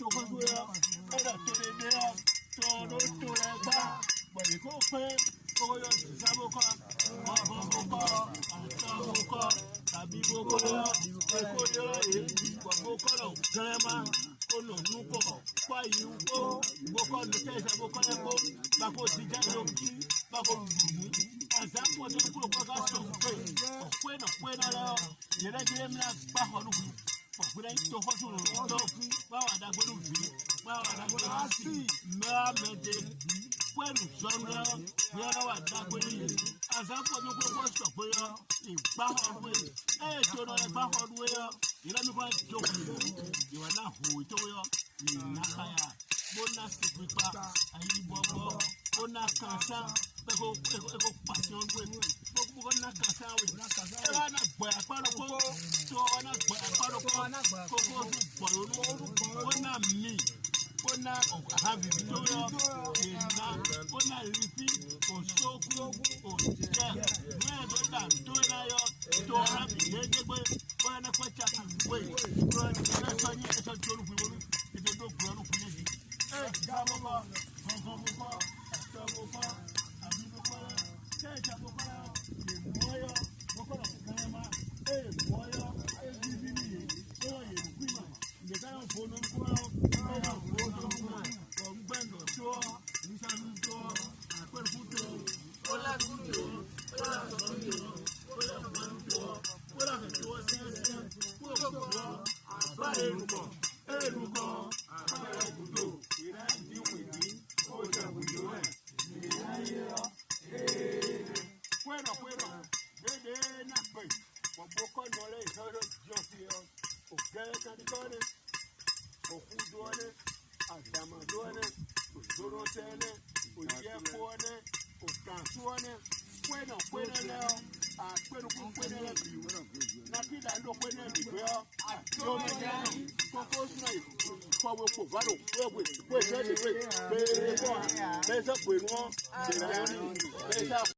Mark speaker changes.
Speaker 1: togogoya ọ̀dà tó lè dẹ́yà tó ló tó lẹ gbà gbẹ̀yìn kó pé kókóyọ ìsábòkọ ọ̀bọ̀ bòkọ àtàbòkọ tàbí kókóyọ kókóyọ èyí wàbòkọ lọ gẹrẹmà kono nuko kwa yuko boko nuteza boko yako bako sijalo mti bako mbubu azamu wa tukulo kwa kaso kwe kwena kwena lao yelekele mla baho nuku ọ̀gbẹ́rẹ́ tó fọ́tò tó kú báwa dagbolo fi báwa dagbolo fi mẹ́ra mẹ́tẹ́ pẹ̀lú sọ́nà bẹ́ẹ̀rẹ́ wà dagbolo yìí àzáfọ́dún gbogbo sọ̀pẹ́ yọ ìgbà ọ̀dún yìí ẹ̀ tó lọ ẹ̀gbà yọ ìlànà ìfọ̀ ìjókòó yìí ìwà náà hù tó yọ ìnákàyà bóná sìkìpà àyíbọ̀bọ̀ bóná kànsá ẹ̀kọ́ pàṣẹ kókó olùgbọ̀rọ̀ olùgbọ̀rọ̀ ó nà mí ó nà ọ̀gá victoria èèlà ó nà rìsí òṣókú òṣìṣẹ́ mẹ́ẹ̀ẹ́dọ́gba tó náyọ tó rábì lédégbé bóyá náà pẹ́ tíátà wé kúrò ní ẹ̀ṣọ́ ní ẹ̀ṣọ́ tí olùkùn olú ètò ìdókòwò olùkùn yìí. ẹ̀ jábọ̀ bọ̀ fọ̀fọ̀ fọ̀fọ̀ ẹ̀ṣọ́ fọ̀fọ̀. bá èrùkọ̀ èrùkọ̀ àbẹ̀rẹ̀ òbúdò ìrẹ́ ìdíwìdí ọjà òbúdò rẹ̀ ìrẹ́yẹrọ kwero kwero dede na gbe gbogbo kọnu ọrẹ ìsọrọ ọ òkè kẹrìkọrẹ òkúdu ọrẹ àdàmọdú ọrẹ òdòrò kwero kwero lẹ ọ fọwọ́ pò fáró wẹ́wẹ́ pé ìṣẹ́ lè wé pé ẹ̀rẹ́ pọ̀ bẹ́ẹ̀ sẹ́ pè wọ́n bẹ́ẹ̀ sẹ́.